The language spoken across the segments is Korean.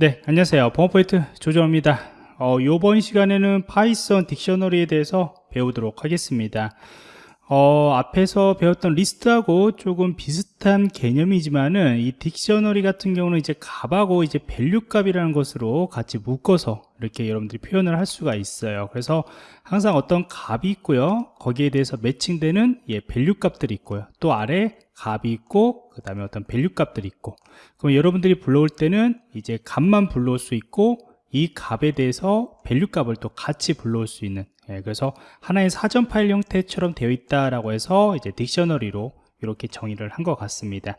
네, 안녕하세요. 범어포인트 조정입니다. 어, 이번 시간에는 Python dictionary에 대해서 배우도록 하겠습니다. 어, 앞에서 배웠던 리스트하고 조금 비슷한 개념이지만은 이 dictionary 같은 경우는 이제 값하고 이제 value 값이라는 것으로 같이 묶어서 이렇게 여러분들이 표현을 할 수가 있어요. 그래서 항상 어떤 값이 있고요. 거기에 대해서 매칭되는 예, value 값들이 있고요. 또 아래 값이 있고 그 다음에 어떤 value 값들이 있고 그럼 여러분들이 불러올 때는 이제 값만 불러올 수 있고 이 값에 대해서 value 값을 또 같이 불러올 수 있는 예, 그래서 하나의 사전 파일 형태처럼 되어 있다라고 해서 이제 dictionary로 이렇게 정의를 한 것 같습니다.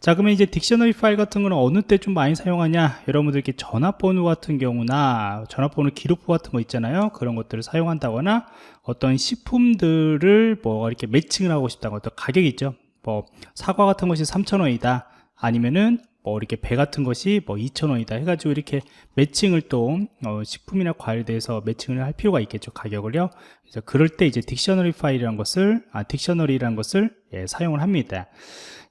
자, 그러면 이제 dictionary 파일 같은 거는 어느 때 좀 많이 사용하냐? 여러분들 이렇게 전화번호 같은 경우나 전화번호 기록부 같은 거 있잖아요. 그런 것들을 사용한다거나 어떤 식품들을 뭐 이렇게 매칭을 하고 싶다고 어떤 가격이 있죠. 뭐 사과 같은 것이 3,000원이다. 아니면은 뭐 이렇게 배 같은 것이 뭐 2,000원이다 해가지고 이렇게 매칭을 또 어, 식품이나 과일에 대해서 매칭을 할 필요가 있겠죠 가격을요. 그래서 그럴 때 이제 딕셔너리 파일이라는 것을 아 딕셔너리라는 것을 예, 사용을 합니다.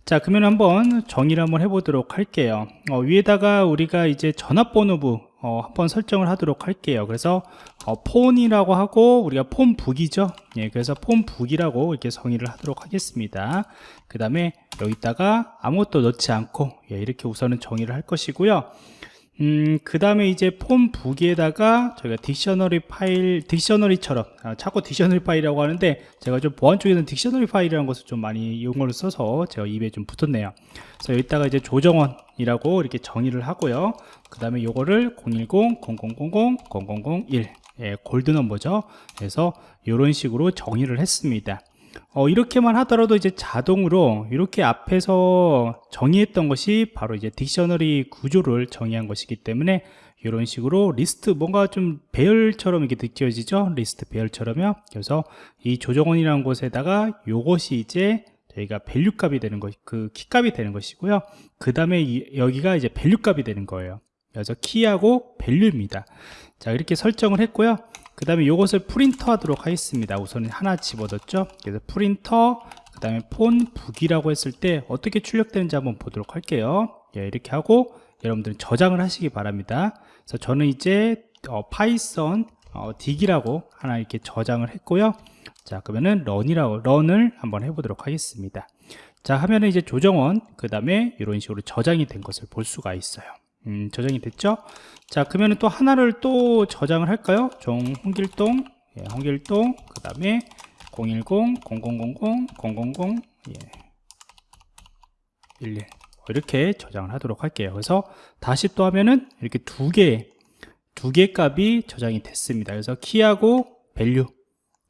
자 그러면 한번 정의를 한번 해보도록 할게요. 어, 위에다가 우리가 이제 전화번호부 어, 한번 설정을 하도록 할게요. 그래서 어, 폰이라고 하고 우리가 폰북이죠 예, 그래서 폰북이라고 이렇게 정의를 하도록 하겠습니다 그 다음에 여기다가 아무것도 넣지 않고 예, 이렇게 우선은 정의를 할 것이고요 음, 그 다음에 이제 폼 부기에다가 저희가 딕셔너리 파일, 딕셔너리처럼, 아, 자꾸 딕셔너리 파일이라고 하는데, 제가 좀 보안 쪽에는 딕셔너리 파일이라는 것을 좀 많이 용어를 써서 제가 입에 좀 붙었네요. 그래서 여기다가 이제 조정원이라고 이렇게 정의를 하고요. 그 다음에 요거를 010, 0000, 0001, 예, 골드 넘버죠. 그래서 이런 식으로 정의를 했습니다. 어, 이렇게만 하더라도 이제 자동으로 이렇게 앞에서 정의했던 것이 바로 이제 dictionary 구조를 정의한 것이기 때문에 이런 식으로 리스트 뭔가 좀 배열처럼 이렇게 느껴지죠 리스트 배열처럼요 그래서 이 조정원이라는 곳에다가 요것이 이제 저희가 value 값이 되는 것, 그 키 값이 되는 것이고요. 그 다음에 여기가 이제 value 값이 되는 거예요. 그래서 키하고 value입니다. 자, 이렇게 설정을 했고요. 그 다음에 이것을 프린터 하도록 하겠습니다. 우선 하나 집어넣었죠? 그래서 프린터 그 다음에 phone book이라고 했을 때 어떻게 출력되는지 한번 보도록 할게요. 예, 이렇게 하고 여러분들은 저장을 하시기 바랍니다. 그래서 저는 이제 어, Python 어, dic이라고 하나 이렇게 저장을 했고요. 자 그러면은 run이라고 run을 한번 해보도록 하겠습니다. 자 하면은 이제 조정원 그 다음에 이런 식으로 저장이 된 것을 볼 수가 있어요 음, 저장이 됐죠? 자 그러면 또 하나를 또 저장을 할까요? 종 홍길동 예, 홍길동 그 다음에 010 0000 000 예. 11 이렇게 저장을 하도록 할게요. 그래서 다시 또 하면은 이렇게 두 개 두 개 값이 저장이 됐습니다. 그래서 키하고 value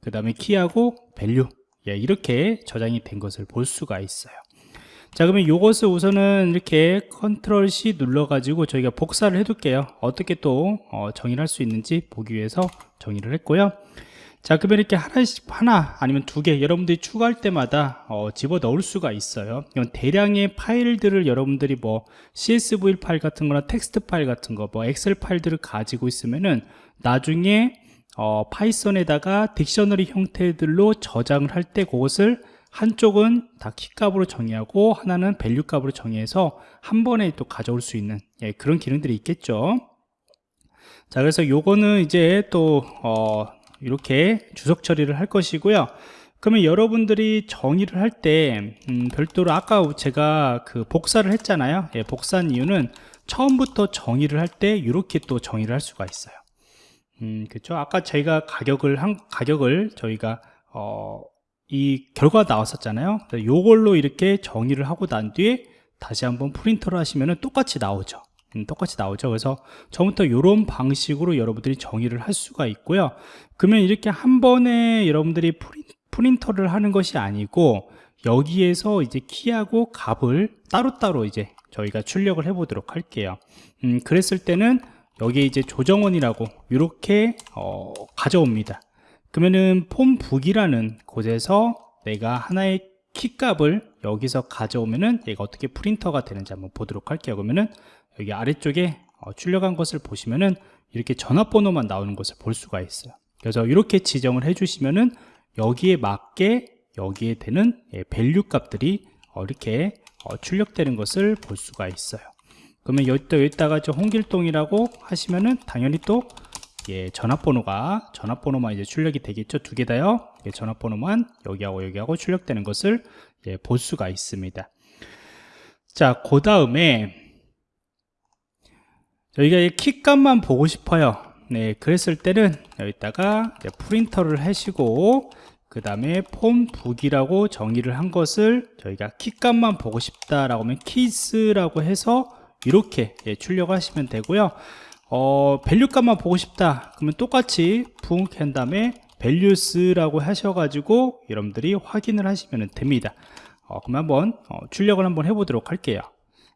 그 다음에 키하고 value 예, 이렇게 저장이 된 것을 볼 수가 있어요 자 그러면 이것을 우선은 이렇게 컨트롤 C 눌러 가지고 저희가 복사를 해 둘게요. 어떻게 또 어, 정의를 할 수 있는지 보기 위해서 정의를 했고요. 자 그러면 이렇게 하나씩 하나 아니면 두 개 여러분들이 추가할 때마다 어, 집어 넣을 수가 있어요. 이건 대량의 파일들을 여러분들이 뭐 CSV 파일 같은 거나 텍스트 파일 같은 거 뭐 엑셀 파일들을 가지고 있으면은 나중에 어, Python에다가 dictionary 형태들로 저장을 할 때 그것을 한쪽은 다 키값으로 정의하고 하나는 value 값으로 정의해서 한 번에 또 가져올 수 있는 예, 그런 기능들이 있겠죠. 자 그래서 요거는 이제 또 어, 이렇게 주석 처리를 할 것이고요. 그러면 여러분들이 정의를 할때 음, 별도로 아까 제가 그 복사를 했잖아요. 예, 복사한 이유는 처음부터 정의를 할 때 이렇게 또 정의를 할 수가 있어요. 음, 그렇죠 아까 저희가 가격을 한 가격을 저희가 어, 이 결과 나왔었잖아요. 요걸로 이렇게 정의를 하고 난 뒤에 다시 한번 프린터를 하시면 똑같이 나오죠. 음, 똑같이 나오죠. 그래서 처음부터 이런 방식으로 여러분들이 정의를 할 수가 있고요. 그러면 이렇게 한 번에 여러분들이 프린, 프린터를 하는 것이 아니고 여기에서 이제 키하고 값을 따로따로 이제 저희가 출력을 해 보도록 할게요. 음, 그랬을 때는 여기에 이제 조정원이라고 이렇게 어, 가져옵니다 그러면은 phone book이라는 곳에서 내가 하나의 키값을 여기서 가져오면은 얘가 어떻게 프린터가 되는지 한번 보도록 할게요. 그러면은 여기 아래쪽에 어, 출력한 것을 보시면은 이렇게 전화번호만 나오는 것을 볼 수가 있어요. 그래서 이렇게 지정을 해 주시면은 여기에 맞게 여기에 되는 예, value 값들이 어, 이렇게 어, 출력되는 것을 볼 수가 있어요. 그러면 여기 또 여기다가 저 홍길동이라고 하시면은 당연히 또 예, 전화번호가 전화번호만 이제 출력이 되겠죠? 두 개 다요? 예, 전화번호만 여기하고 여기하고 출력되는 것을 예, 볼 수가 있습니다. 자 그 다음에 저희가 이 키값만 보고 싶어요. 네 그랬을 때는 여기다가 프린터를 하시고 그 다음에 phone book이라고 정의를 한 것을 저희가 키값만 보고 싶다라고 하면 keys라고 해서 이렇게 예, 출력하시면 되고요 어, value값만 보고 싶다. 그러면 똑같이 book 한 다음에 values라고 하셔가지고 여러분들이 확인을 하시면 됩니다. 어, 그럼 한번 어, 출력을 한번 해보도록 할게요.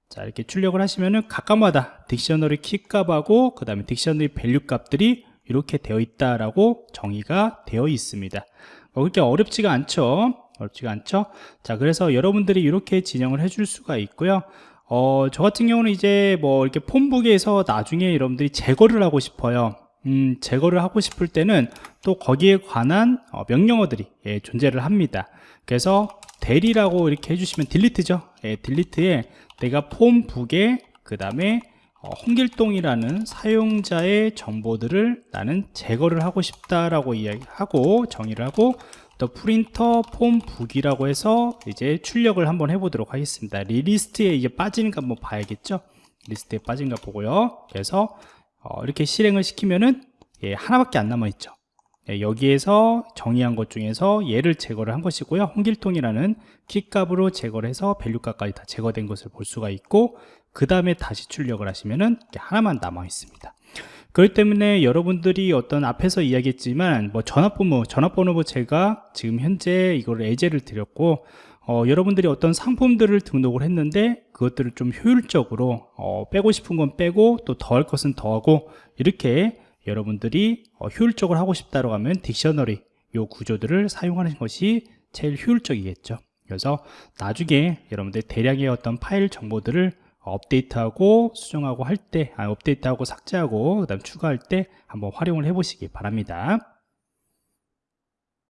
자 이렇게 출력을 하시면은 각각마다 dictionary 키값하고 그 다음에 dictionary value 값들이 이렇게 되어 있다라고 정의가 되어 있습니다. 어, 그렇게 어렵지가 않죠? 어렵지가 않죠? 자 그래서 여러분들이 이렇게 진행을 해줄 수가 있고요 어, 저 같은 경우는 이제 뭐 이렇게 폰북에서 나중에 여러분들이 제거를 하고 싶어요. 음, 제거를 하고 싶을 때는 또 거기에 관한 어, 명령어들이 예, 존재를 합니다. 그래서 대리라고 이렇게 해주시면 딜리트죠. 예, 딜리트에 내가 폼북에 그 다음에 어, 홍길동이라는 사용자의 정보들을 나는 제거를 하고 싶다라고 이야기하고 정의를 하고 또 프린터 phone book이라고 해서 이제 출력을 한번 해보도록 하겠습니다. 리리스트에 이제 빠지는가 한번 봐야겠죠? 리스트에 빠진가 보고요. 그래서 어, 이렇게 실행을 시키면은 예, 하나밖에 안 남아 있죠. 예, 여기에서 정의한 것 중에서 얘를 제거를 한 것이고요. 홍길동이라는 키값으로 제거를 해서 value값까지 다 제거된 것을 볼 수가 있고 그 다음에 다시 출력을 하시면은 하나만 남아 있습니다 그렇기 때문에 여러분들이 어떤 앞에서 이야기했지만 뭐 전화번호 전화번호 제가 지금 현재 이걸 예제를 드렸고 어, 여러분들이 어떤 상품들을 등록을 했는데 그것들을 좀 효율적으로 어, 빼고 싶은 건 빼고 또 더할 것은 더하고 이렇게 여러분들이 어, 효율적으로 하고 싶다고 하면 딕셔너리 요 구조들을 사용하는 것이 제일 효율적이겠죠. 그래서 나중에 여러분들 대량의 어떤 파일 정보들을 업데이트하고 수정하고 할 때, 아, 업데이트하고 삭제하고 그다음 추가할 때 한번 활용을 해 보시기 바랍니다.